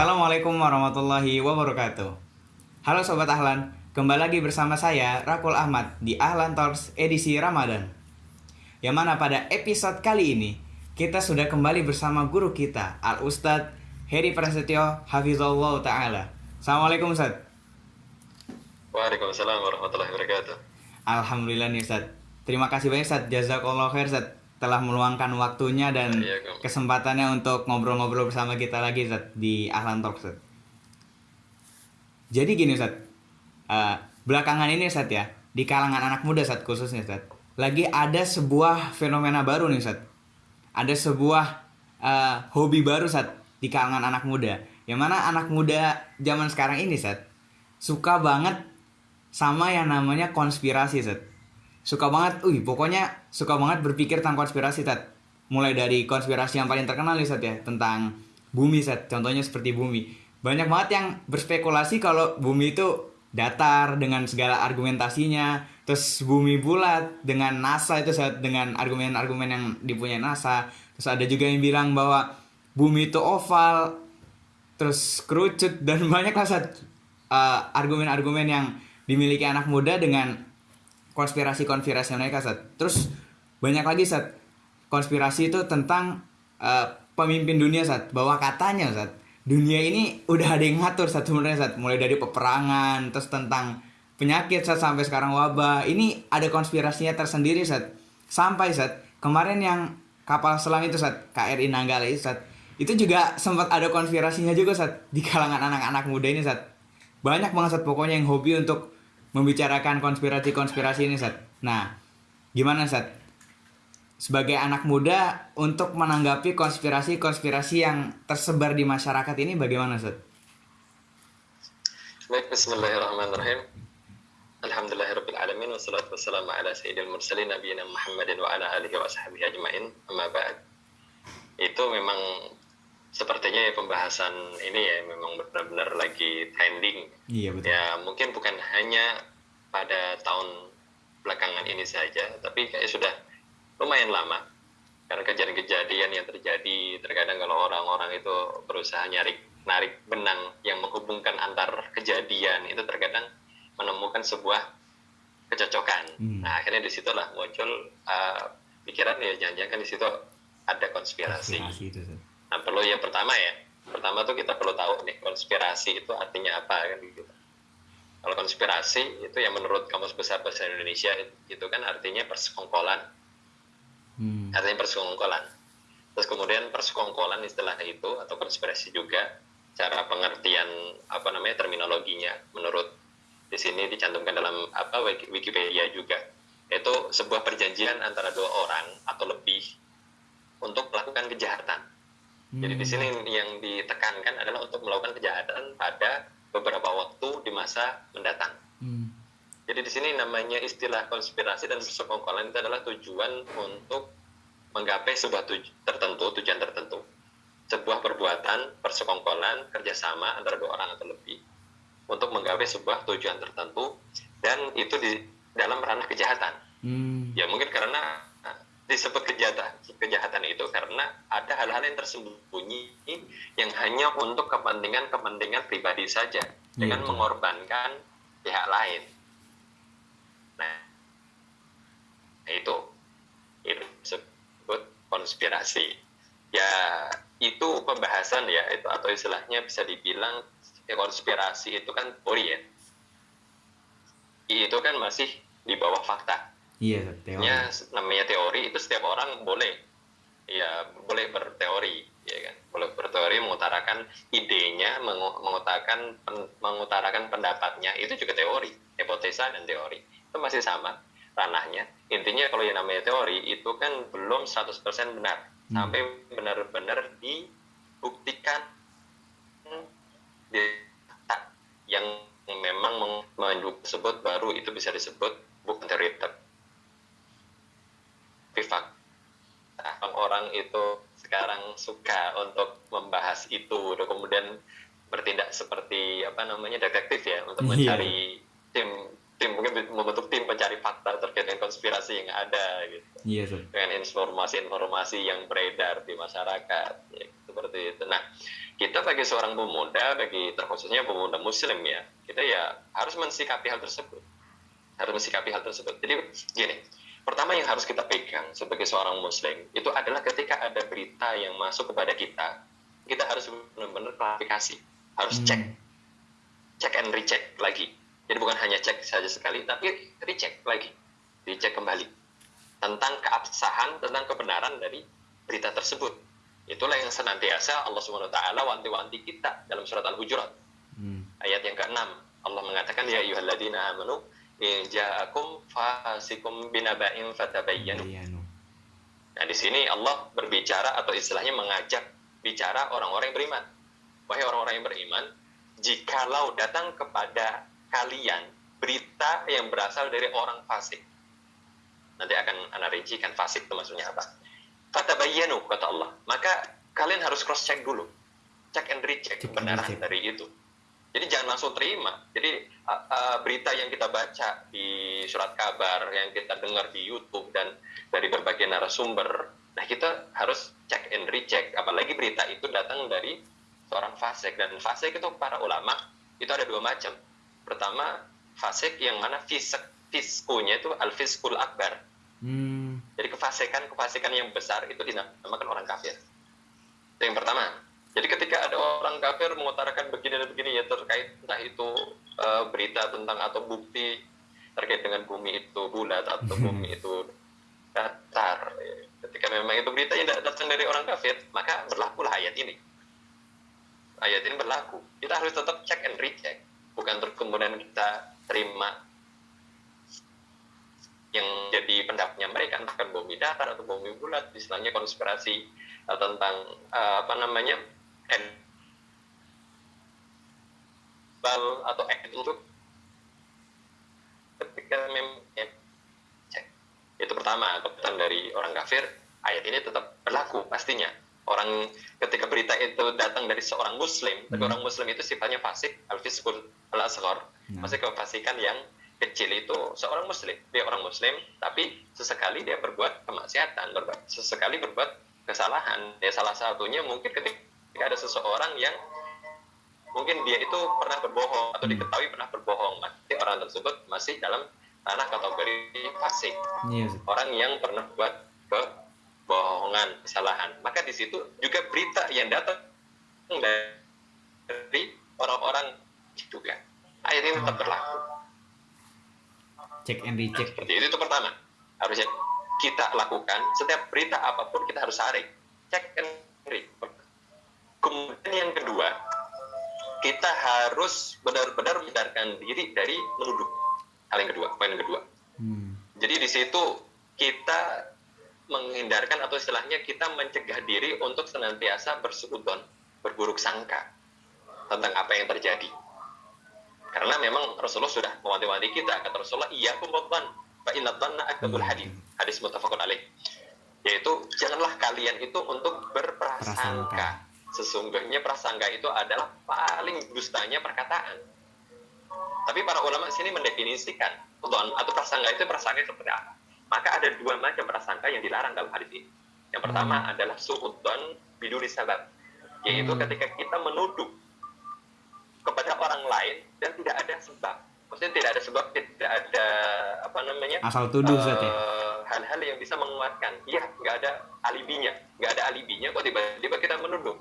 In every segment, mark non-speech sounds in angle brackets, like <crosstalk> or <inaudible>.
Assalamualaikum warahmatullahi wabarakatuh. Halo Sobat Ahlan, kembali lagi bersama saya Rakul Ahmad di Ahlan Talks edisi Ramadan. Yang mana pada episode kali ini kita sudah kembali bersama guru kita Al Ustadz Heri Prasetyo Hafizullah Ta'ala. Assalamualaikum Ustadz. Waalaikumsalam warahmatullahi wabarakatuh. Alhamdulillah nih Ustadz. Terima kasih banyak Ustadz. Jazakallah khair Ustadz telah meluangkan waktunya dan Iya, kesempatannya untuk ngobrol-ngobrol bersama kita lagi Ustadz di Ahlan Talks Ustadz. Jadi gini Ustadz, Eh, belakangan ini Ustadz ya, di kalangan anak muda Ustadz khususnya Ustadz, lagi ada sebuah fenomena baru nih Ustadz. Ada sebuah eh, hobi baru Ustadz di kalangan anak muda. Yang mana anak muda zaman sekarang ini Ustadz, suka banget sama yang namanya konspirasi Ustadz suka banget, wih pokoknya suka banget berpikir tentang konspirasi Tat. Mulai dari konspirasi yang paling terkenal nih Sat ya, tentang bumi Sat, contohnya seperti bumi. Banyak banget yang berspekulasi kalau bumi itu datar dengan segala argumentasinya, terus bumi bulat dengan NASA itu Sat, dengan argumen-argumen yang dipunyai NASA. Terus ada juga yang bilang bahwa bumi itu oval, terus kerucut dan <laughs> banyak lah uh, argumen-argumen yang dimiliki anak muda dengan konspirasi-konspirasi mereka Sat. Terus banyak lagi Sat. Konspirasi itu tentang eh, pemimpin dunia Sat. Bahwa katanya Sat, dunia ini udah ada yang ngatur Sat sebenarnya Sat. Mulai dari peperangan, terus tentang penyakit Sat sampai sekarang wabah. Ini ada konspirasinya tersendiri Sat. Sampai Sat, kemarin yang kapal selam itu Sat, KRI Nanggala itu Sat. Itu juga sempat ada konspirasinya juga Sat di kalangan anak-anak muda ini Sat. Banyak banget Sat pokoknya yang hobi untuk membicarakan konspirasi-konspirasi ini, Sat. Nah, gimana, Sat? Sebagai anak muda, untuk menanggapi konspirasi-konspirasi yang tersebar di masyarakat ini bagaimana, Sat? Baik, bismillahirrahmanirrahim. Alhamdulillahirabbil alamin wassalatu wassalamu ala sayyidil mursalin nabiyina Muhammadin wa ala alihi wa sahbihi ajmain. Amma ba'd. Itu memang sepertinya ya pembahasan ini ya memang benar-benar lagi trending. Iya, betul. Ya, mungkin bukan hanya pada tahun belakangan ini saja, tapi kayak sudah lumayan lama. Karena kejadian-kejadian yang terjadi, terkadang kalau orang-orang itu berusaha nyari narik benang yang menghubungkan antar kejadian, itu terkadang menemukan sebuah kecocokan. Hmm. Nah, akhirnya di situlah muncul uh, pikiran ya jangan-jangan kan di situ ada konspirasi. Konspirasi itu. Nah, perlu yang pertama ya. Pertama tuh kita perlu tahu nih konspirasi itu artinya apa kan gitu. Kalau konspirasi itu yang menurut Kamus Besar Bahasa Indonesia itu kan artinya persekongkolan, Hmm. artinya persekongkolan. Terus kemudian persekongkolan istilah itu atau konspirasi juga cara pengertian apa namanya terminologinya menurut di sini dicantumkan dalam apa Wiki- Wikipedia juga yaitu sebuah perjanjian antara dua orang atau lebih untuk melakukan kejahatan. Jadi di sini yang ditekankan adalah untuk melakukan kejahatan pada beberapa waktu di masa mendatang. Hmm. Jadi di sini namanya istilah konspirasi dan persekongkolan itu adalah tujuan untuk menggapai sebuah tuj- tertentu, tujuan tertentu. Sebuah perbuatan, persekongkolan, kerjasama antara dua orang atau lebih untuk menggapai sebuah tujuan tertentu dan itu di dalam ranah kejahatan. Hmm. Ya mungkin karena disebut kejahatan kejahatan itu karena ada hal-hal yang tersembunyi yang hanya untuk kepentingan-kepentingan pribadi saja dengan betul. mengorbankan pihak lain. Nah, itu itu disebut konspirasi. Ya itu pembahasan ya itu atau istilahnya bisa dibilang ya, konspirasi itu kan teori ya. Itu kan masih di bawah fakta Iya. Teori. ya namanya teori itu setiap orang boleh ya boleh berteori ya kan boleh berteori mengutarakan idenya mengu- mengutarakan pen- mengutarakan pendapatnya itu juga teori hipotesa dan teori itu masih sama ranahnya intinya kalau yang namanya teori itu kan belum 100% benar Hmm. sampai benar-benar dibuktikan di yang memang mendukung tersebut baru itu bisa disebut bukan teori tapi fakta orang itu sekarang suka untuk membahas itu dan kemudian bertindak seperti apa namanya detektif ya untuk Iya. mencari tim tim mungkin membentuk tim pencari fakta terkait dengan konspirasi yang ada gitu Sat. dengan informasi-informasi yang beredar di masyarakat ya seperti itu. Nah, kita bagi seorang pemuda, bagi terkhususnya pemuda Muslim ya, kita ya harus mensikapi hal tersebut, harus mensikapi hal tersebut. Jadi gini, pertama yang harus kita pegang sebagai seorang Muslim itu adalah ketika ada berita yang masuk kepada kita, kita harus benar-benar klarifikasi, harus Hmm. cek, cek and recheck lagi. Jadi bukan hanya cek saja sekali, tapi recheck lagi, dicek kembali tentang keabsahan, tentang kebenaran dari berita tersebut. Itulah yang senantiasa Allah Subhanahu wa taala wanti-wanti kita dalam surat Al-Hujurat Hmm. ayat yang ke-6. Allah mengatakan ya ayyuhalladzina amanu ja'akum fasikum binaba'in fatabayyanu. Nah, di sini Allah berbicara atau istilahnya mengajak bicara orang-orang yang beriman. Wahai orang-orang yang beriman, jikalau datang kepada kalian berita yang berasal dari orang fasik. Nanti akan Anda rincikan fasik itu maksudnya apa. Fatabayyanu kata Allah. Maka kalian harus cross check dulu. Check and recheck kebenaran dari itu. Jadi jangan langsung terima. Jadi uh, uh, berita yang kita baca di surat kabar, yang kita dengar di YouTube dan dari berbagai narasumber, nah kita harus check and recheck. Apalagi berita itu datang dari seorang fasik dan fasik itu para ulama itu ada dua macam. Pertama fasik yang mana fisik fiskunya itu al fiskul akbar. Hmm. Jadi kefasikan kefasikan yang besar itu dinamakan orang kafir. Itu yang pertama. Jadi ketika ada orang kafir mengutarakan begini dan begini ya terkait entah itu eh, berita tentang atau bukti terkait dengan bumi itu bulat atau bumi itu datar. Ketika memang itu berita yang datang dari orang kafir, maka berlakulah ayat ini. Ayat ini berlaku. Kita harus tetap check and recheck. Bukan terus kemudian kita terima yang jadi pendapatnya mereka entah kan bumi datar atau bumi bulat istilahnya konspirasi uh, tentang uh, apa namanya bal atau ek untuk ketika memang ya, cek. itu pertama keputusan dari orang kafir ayat ini tetap berlaku pastinya orang ketika berita itu datang dari seorang muslim tapi Hmm. orang muslim itu sifatnya fasik al fiskul al asghar Nah. masih kefasikan yang kecil itu seorang muslim dia orang muslim tapi sesekali dia berbuat kemaksiatan berbuat sesekali berbuat kesalahan ya salah satunya mungkin ketika ada seseorang yang mungkin dia itu pernah berbohong atau Hmm. diketahui pernah berbohong maka orang tersebut masih dalam ranah kategori fasik Iya. Ustaz. orang yang pernah buat kebohongan kesalahan maka di situ juga berita yang datang dari orang-orang juga ini tetap berlaku Check and recheck. seperti itu, itu pertama harusnya kita lakukan setiap berita apa pun kita harus saring cek and read kemudian yang kedua kita harus benar-benar mendarkan diri dari menuduh. Hal yang kedua poin yang kedua. Hmm. jadi di situ kita menghindarkan atau istilahnya kita mencegah diri untuk senantiasa bersudon berburuk sangka tentang apa yang terjadi. Karena memang Rasulullah sudah mewanti-wanti kita. Kata Rasulullah iya inna dhanna akdabul hadis hadis muttafaqun alaih. Yaitu janganlah kalian itu untuk berprasangka. Prasangka. Sesungguhnya prasangka itu adalah paling dustanya perkataan. Tapi para ulama sini mendefinisikan dhon atau prasangka itu prasangka seperti apa. Maka ada dua macam prasangka yang dilarang dalam hadis ini. Yang pertama adalah suudzon biduri sabab yaitu Hmm. ketika kita menuduh kepada orang lain dan tidak ada sebab. Maksudnya tidak ada sebab tidak ada apa namanya Asal tuduh Ustaz ya. eh, hal-hal yang bisa menguatkan. Iya nggak ada alibinya. Nggak ada alibinya kok tiba-tiba kita menuduh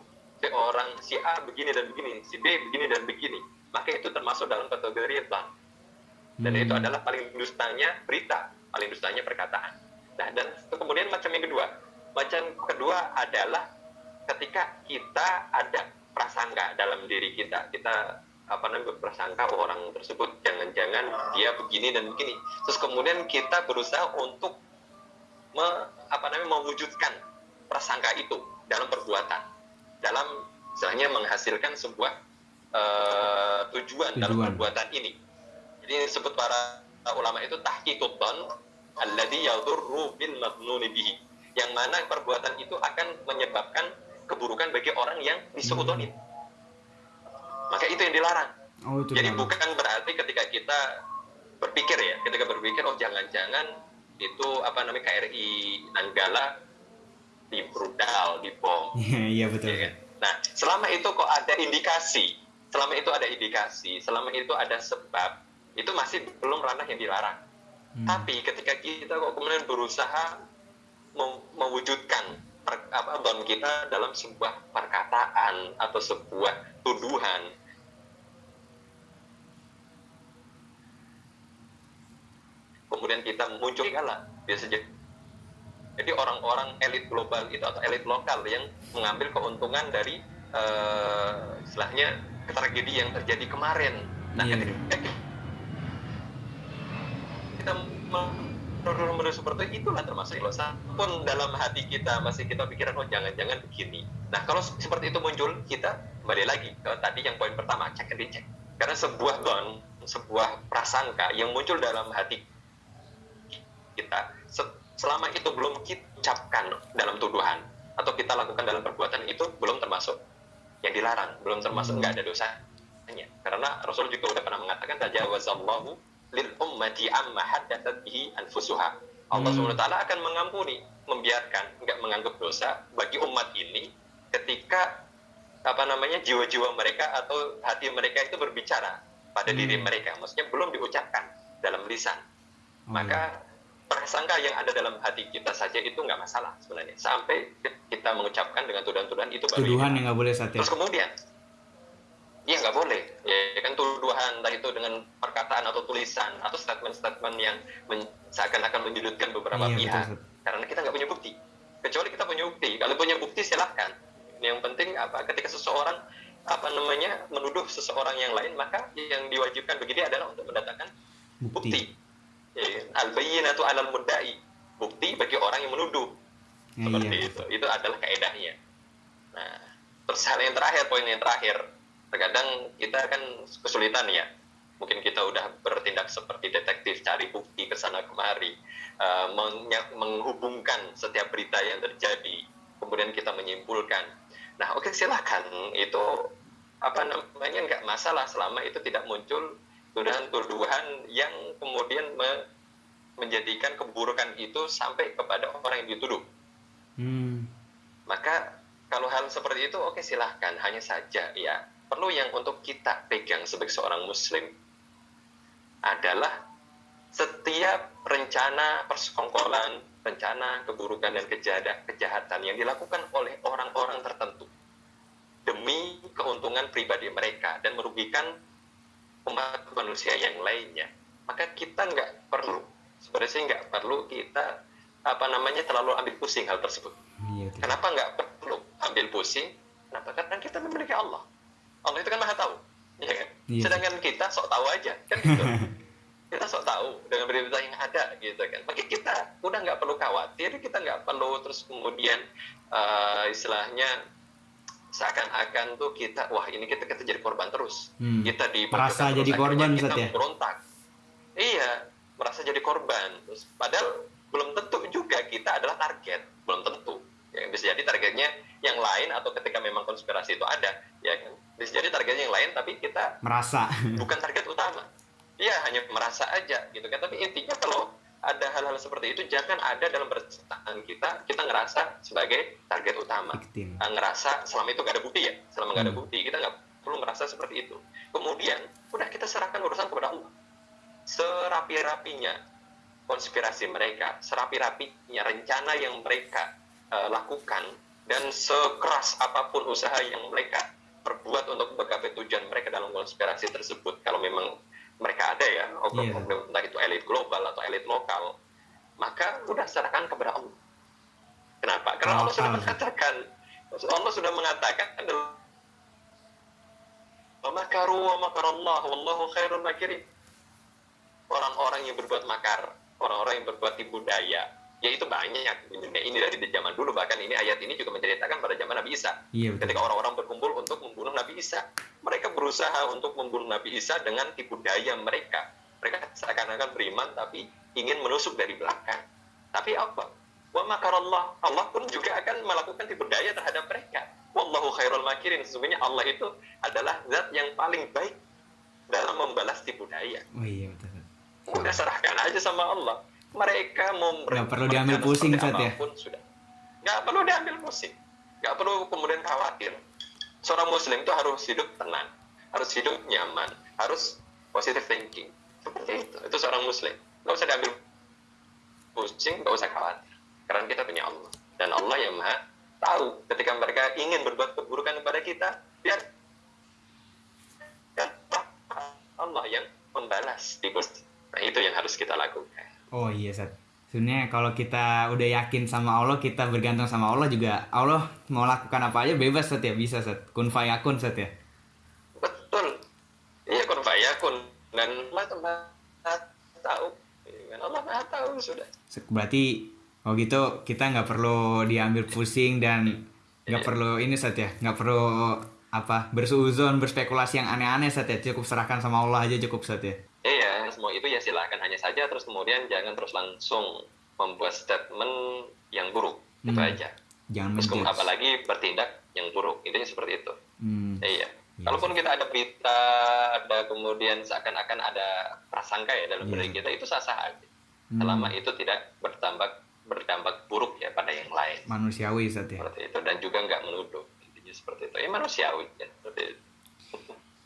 orang si A begini dan begini si B begini dan begini. Maka itu termasuk dalam kategori bang dan Hmm. itu adalah paling dustanya berita paling dustanya perkataan. Nah dan kemudian macam yang kedua. Macam kedua adalah ketika kita ada prasangka dalam diri kita. Kita apa namanya berprasangka oh, orang tersebut jangan-jangan dia begini dan begini. Terus kemudian kita berusaha untuk me, apa namanya mewujudkan prasangka itu dalam perbuatan dalam istilahnya menghasilkan sebuah eh, tujuan, dalam Tujuan. perbuatan ini jadi disebut para ulama itu tahqiqud alladhi yadurru bil mabnuni bihi yang mana perbuatan itu akan menyebabkan keburukan bagi orang yang disuudonin maka itu yang dilarang Oh itu. jadi dilarang. bukan berarti ketika kita berpikir ya, ketika berpikir oh jangan-jangan itu apa namanya KRI Nanggala di brudal, di bom. <laughs> Iya iya betul. Ya kan? Nah, selama itu kok ada indikasi, selama itu ada indikasi, selama itu ada sebab, itu masih belum ranah yang dilarang. Hmm. Tapi ketika kita kok kemudian berusaha mewujudkan per, apa don kita dalam sebuah perkataan atau sebuah tuduhan, kemudian kita muncul kalah biasa jadi orang-orang elit global itu atau elit lokal yang mengambil keuntungan dari uh, istilahnya tragedi yang terjadi kemarin. Nah, yeah. ketika kita menurut seperti itulah termasuk ilosa pun dalam hati kita masih kita pikiran oh jangan-jangan begini. Nah kalau seperti itu muncul kita kembali lagi ke tadi yang poin pertama cek and dicek karena sebuah don sebuah prasangka yang muncul dalam hati kita selama itu belum kita ucapkan dalam tuduhan atau kita lakukan dalam perbuatan itu belum termasuk yang dilarang, belum termasuk hmm. nggak ada dosanya. Karena Rasul juga udah pernah mengatakan tajawazallahu lil ummati amma haddathat bihi anfusuha. Allah hmm. SWT akan mengampuni, membiarkan, nggak menganggap dosa bagi umat ini ketika apa namanya jiwa-jiwa mereka atau hati mereka itu berbicara pada hmm. diri mereka, maksudnya belum diucapkan dalam lisan. Hmm. Maka prasangka yang ada dalam hati kita saja itu nggak masalah sebenarnya. Sampai kita mengucapkan dengan tuduhan-tuduhan itu baru tuduhan yang nggak boleh saat terus kemudian? Ya nggak boleh. Ya kan tuduhan entah itu dengan perkataan atau tulisan atau statement-statement yang men, seakan-akan menyudutkan beberapa iya, pihak. Betul, karena kita nggak punya bukti. Kecuali kita punya bukti. Kalau punya bukti silahkan yang penting apa? Ketika seseorang apa namanya menuduh seseorang yang lain maka yang diwajibkan begini adalah untuk mendatangkan bukti, bukti al atau alal mudai bukti bagi orang yang menuduh. Iya. seperti iya. itu. Itu adalah kaedahnya. Nah terus hal yang terakhir poin yang terakhir. Terkadang kita kan kesulitan ya. Mungkin kita udah bertindak seperti detektif cari bukti ke sana kemari uh, menghubungkan setiap berita yang terjadi kemudian kita menyimpulkan. Nah oke okay, silahkan itu apa namanya nggak masalah selama itu tidak muncul tuduhan-tuduhan yang kemudian me menjadikan keburukan itu sampai kepada orang yang dituduh. Hmm. Maka kalau hal seperti itu oke okay, silahkan hanya saja ya perlu yang untuk kita pegang sebagai seorang muslim adalah setiap rencana persekongkolan, rencana keburukan dan kejahatan yang dilakukan oleh orang-orang tertentu demi keuntungan pribadi mereka dan merugikan umat manusia yang lainnya maka kita nggak perlu sebenarnya sih nggak perlu kita apa namanya terlalu ambil pusing hal tersebut. Iya, kenapa nggak perlu ambil pusing? Kenapa? Karena kita memiliki Allah. Allah itu kan maha tahu ya kan? Iya. sedangkan kita sok tahu aja kan gitu. <laughs> Kita sok tahu dengan berita yang ada gitu kan. Maka kita udah nggak perlu khawatir kita nggak perlu terus kemudian uh, istilahnya seakan-akan tuh kita wah ini kita kita jadi korban terus. Hmm. kita di merasa jadi korban kita ya? berontak iya merasa jadi korban. Terus padahal belum tentu juga kita adalah target. Belum tentu. Ya bisa jadi targetnya yang lain atau ketika memang konspirasi itu ada ya kan? Bisa jadi targetnya yang lain tapi kita merasa. <laughs> bukan target utama. Iya hanya merasa aja gitu kan? Tapi intinya kalau ada hal-hal seperti itu jangan ada dalam percintaan kita kita ngerasa sebagai target utama. Victim. Nah, ngerasa selama itu gak ada bukti ya? Selama nggak ada hmm. bukti kita nggak perlu ngerasa seperti itu. Kemudian udah kita serahkan urusan kepada Allah serapi-rapinya konspirasi mereka serapi-rapinya rencana yang mereka uh, lakukan dan sekeras apa pun usaha yang mereka perbuat untuk menggapai tujuan mereka dalam konspirasi tersebut. Kalau memang mereka ada ya yeah. entah itu elit global atau elit lokal maka udah serahkan kepada Allah. Kenapa? Karena Allah sudah mengatakan Allah sudah mengatakan wa makaru wa makarallah wallahu khairul makirin orang-orang yang berbuat makar orang-orang yang berbuat tipu daya ya itu banyak. Ini dari zaman dulu bahkan ini ayat ini juga menceritakan pada zaman Nabi Isa. Iya, ketika orang-orang berkumpul untuk membunuh Nabi Isa mereka berusaha untuk membunuh Nabi Isa dengan tipu daya mereka. Mereka seakan-akan beriman tapi ingin menusuk dari belakang. Tapi apa? Wa makarallah. Allah pun juga akan melakukan tipu daya terhadap mereka. Wallahu khairul makirin. Sesungguhnya Allah itu adalah zat yang paling baik dalam membalas tipu daya. Oh iya betul udah serahkan aja sama Allah. Mereka mau nggak perlu diambil pusing Sat ya? sudah. Nggak perlu diambil pusing. Nggak perlu kemudian khawatir. Seorang muslim itu harus hidup tenang harus hidup nyaman harus positive thinking. Seperti itu. Itu seorang muslim. Nggak usah diambil pusing nggak usah khawatir. Karena kita punya Allah. Dan Allah yang maha tahu. Ketika mereka ingin berbuat keburukan kepada kita biar Allah yang membalas di Gusti nah itu yang harus kita lakukan. Oh iya Sat. Sebenarnya kalau kita udah yakin sama Allah kita bergantung sama Allah juga Allah mau lakukan apa aja bebas Sat ya? Bisa Sat. Kun fayakun Sat ya? Betul. Iya kun fayakun dan Allah tahu. Allah maha tahu sudah. Berarti oh gitu kita nggak perlu diambil pusing dan nggak iya. perlu ini Sat ya? Nggak perlu apa bersuuzon berspekulasi yang aneh-aneh saat ya? Cukup serahkan sama Allah aja cukup saat ya itu ya silahkan hanya saja terus kemudian jangan terus langsung membuat statement yang buruk. Hmm. itu aja. Jangan terus kemudian apalagi bertindak yang buruk intinya seperti itu. Hmm. iya. Yes. kalaupun kita ada berita ada kemudian seakan-akan ada prasangka ya dalam yeah. kita itu sah-sah aja. Hmm. selama itu tidak berdampak berdampak buruk ya pada yang lain. Manusiawi saat ya? Seperti itu. Dan juga nggak menuduh. Ya seperti itu. Ya manusiawi ya seperti itu.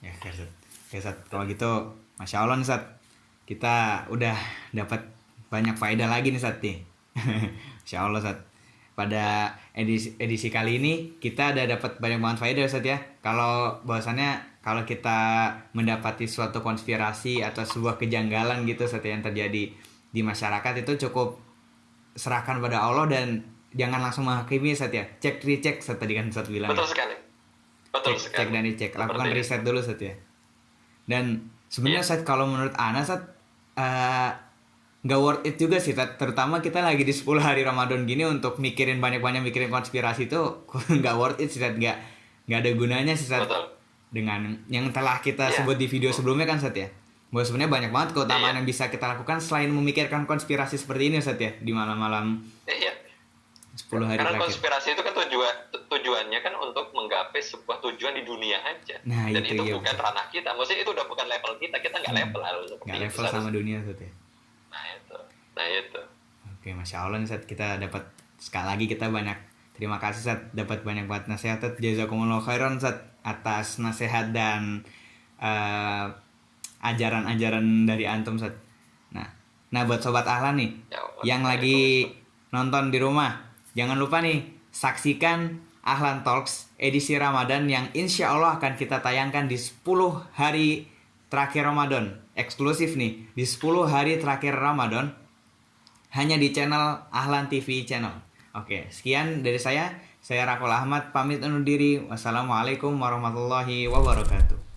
Ya oke Sat kalau gitu masya allah nih Sat kita udah dapat banyak faedah lagi nih Sat nih. <laughs> Masya allah Sat. Pada edisi edisi kali ini kita ada dapat banyak banget faedah Sat ya. Kalau bahwasannya kalau kita mendapati suatu konspirasi atau sebuah kejanggalan gitu Sat yang terjadi di masyarakat itu cukup serahkan pada Allah dan jangan langsung menghakimi saat ya. Cek recheck saat tadi kan saat bilang. Betul sekali. Betul cek, sekali. cek dan dicek lakukan riset dulu saat ya. Dan sebenarnya yeah. saat kalau menurut Ana uh, nggak worth it juga sih terutama kita lagi di 10 hari Ramadan gini untuk mikirin banyak-banyak mikirin konspirasi itu <laughs> nggak worth it sih nggak nggak ada gunanya sih dengan yang telah kita yeah. sebut di video sebelumnya kan saat ya? Bahwa sebenarnya banyak banget keutamaan yeah. yang bisa kita lakukan selain memikirkan konspirasi seperti ini saat ya? Di malam-malam 10 hari Karena terakhir. konspirasi itu kan tujuan tujuannya kan untuk menggapai sebuah tujuan di dunia aja. Nah, Dan itu, itu iya, bukan betul. ranah kita. Maksudnya itu udah bukan level kita. Kita nggak hmm. level harus Nggak level sama dunia tuh ya. Nah itu. Nah itu. Oke, masya Allah nih saat kita dapat sekali lagi kita banyak terima kasih saat dapat banyak banget nasihat jazakumullah khairan saat atas nasihat dan uh, ajaran-ajaran dari antum saat. Nah, nah buat sobat ahlan nih ya, yang lagi nonton di rumah Jangan lupa nih, saksikan Ahlan Talks edisi Ramadan yang insya Allah akan kita tayangkan di 10 hari terakhir Ramadan. Eksklusif nih, di 10 hari terakhir Ramadan. Hanya di channel Ahlan TV channel. Oke, sekian dari saya. Saya Rakul Ahmad, pamit undur diri. Wassalamualaikum warahmatullahi wabarakatuh.